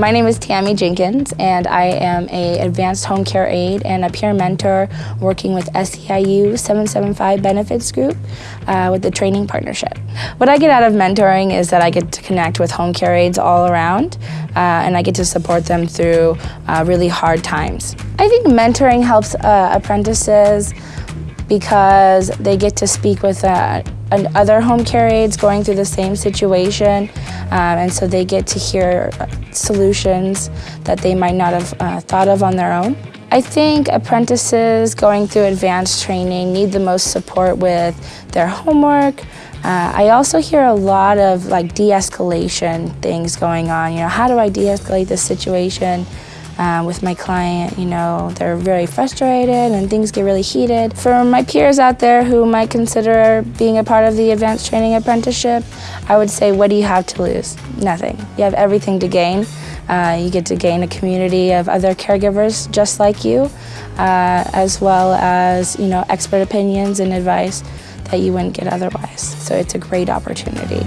My name is Tammy Jenkins and I am a advanced home care aide and a peer mentor working with SEIU 775 Benefits Group uh, with the training partnership. What I get out of mentoring is that I get to connect with home care aides all around uh, and I get to support them through uh, really hard times. I think mentoring helps uh, apprentices because they get to speak with uh, other home care aides going through the same situation um, and so they get to hear solutions that they might not have uh, thought of on their own. I think apprentices going through advanced training need the most support with their homework. Uh, I also hear a lot of like de-escalation things going on. You know, how do I de-escalate this situation? Um, with my client. You know, they're very frustrated and things get really heated. For my peers out there who might consider being a part of the advanced training apprenticeship, I would say, what do you have to lose? Nothing. You have everything to gain. Uh, you get to gain a community of other caregivers just like you, uh, as well as, you know, expert opinions and advice that you wouldn't get otherwise. So it's a great opportunity.